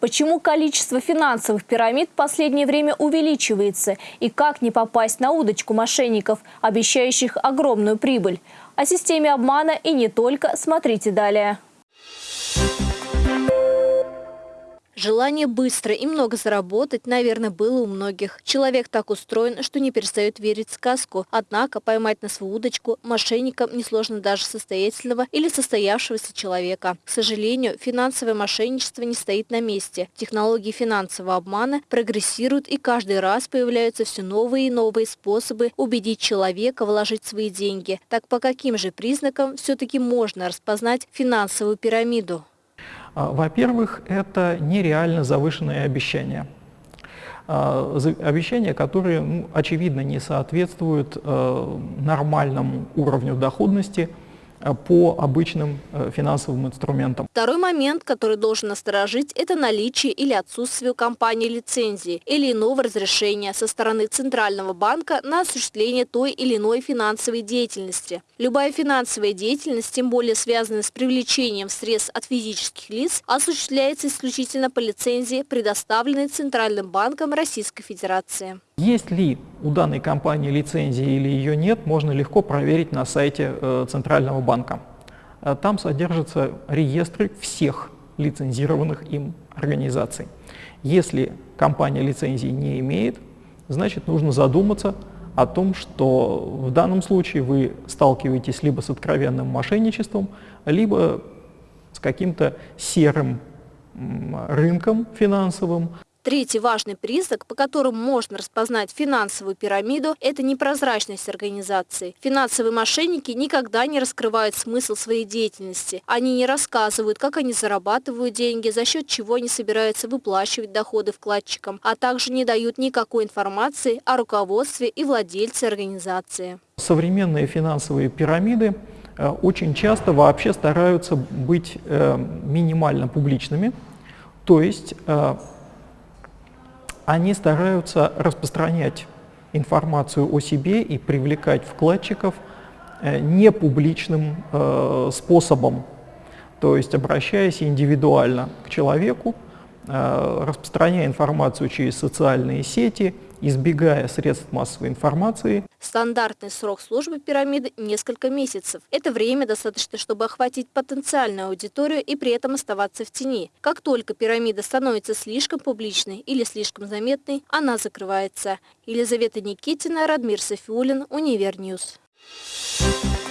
Почему количество финансовых пирамид в последнее время увеличивается? И как не попасть на удочку мошенников, обещающих огромную прибыль? О системе обмана и не только смотрите далее. Желание быстро и много заработать, наверное, было у многих. Человек так устроен, что не перестает верить в сказку. Однако поймать на свою удочку мошенникам несложно даже состоятельного или состоявшегося человека. К сожалению, финансовое мошенничество не стоит на месте. Технологии финансового обмана прогрессируют и каждый раз появляются все новые и новые способы убедить человека вложить свои деньги. Так по каким же признакам все-таки можно распознать финансовую пирамиду? А, во-первых, это нереально завышенные обещания. А, обещания, которые, ну, очевидно, не соответствуют э, нормальному уровню доходности – по обычным э, финансовым инструментам. Второй момент, который должен насторожить, это наличие или отсутствие у компании лицензии или иного разрешения со стороны Центрального банка на осуществление той или иной финансовой деятельности. Любая финансовая деятельность, тем более связанная с привлечением средств от физических лиц, осуществляется исключительно по лицензии, предоставленной Центральным банком Российской Федерации. Есть ли у данной компании лицензия или ее нет, можно легко проверить на сайте э, Центрального банка. Э, там содержатся реестры всех лицензированных им организаций. Если компания лицензии не имеет, значит нужно задуматься о том, что в данном случае вы сталкиваетесь либо с откровенным мошенничеством, либо с каким-то серым рынком финансовым. Третий важный признак, по которому можно распознать финансовую пирамиду, это непрозрачность организации. Финансовые мошенники никогда не раскрывают смысл своей деятельности. Они не рассказывают, как они зарабатывают деньги, за счет чего они собираются выплачивать доходы вкладчикам, а также не дают никакой информации о руководстве и владельце организации. Современные финансовые пирамиды э, очень часто вообще стараются быть э, минимально публичными, то есть э, они стараются распространять информацию о себе и привлекать вкладчиков э, непубличным э, способом, то есть обращаясь индивидуально к человеку, э, распространяя информацию через социальные сети, избегая средств массовой информации. Стандартный срок службы пирамиды – несколько месяцев. Это время достаточно, чтобы охватить потенциальную аудиторию и при этом оставаться в тени. Как только пирамида становится слишком публичной или слишком заметной, она закрывается. Елизавета Никитина, Радмир Софиулин, Univer News. Thank you.